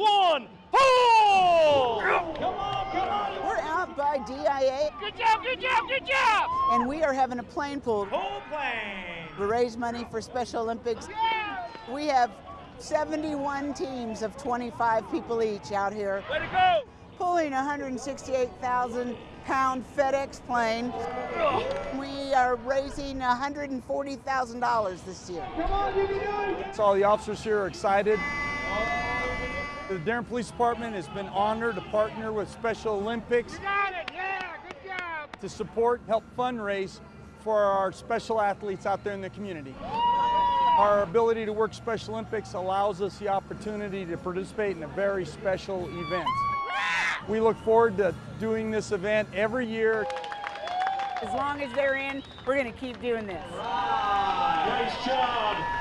one, pull! Come on, come on! We're out by DIA. Good job, good job, good job! And we are having a plane pull. Pull plane! We raise money for Special Olympics. Yeah. We have 71 teams of 25 people each out here. Way to go! Pulling 168,000 pound FedEx plane. We are raising $140,000 this year. Come on, you can do it! So all the officers here are excited. The Denver Police Department has been honored to partner with Special Olympics Got it, yeah, good job! to support and help fundraise for our special athletes out there in the community. Our ability to work Special Olympics allows us the opportunity to participate in a very special event. We look forward to doing this event every year. As long as they're in, we're going to keep doing this. Nice job!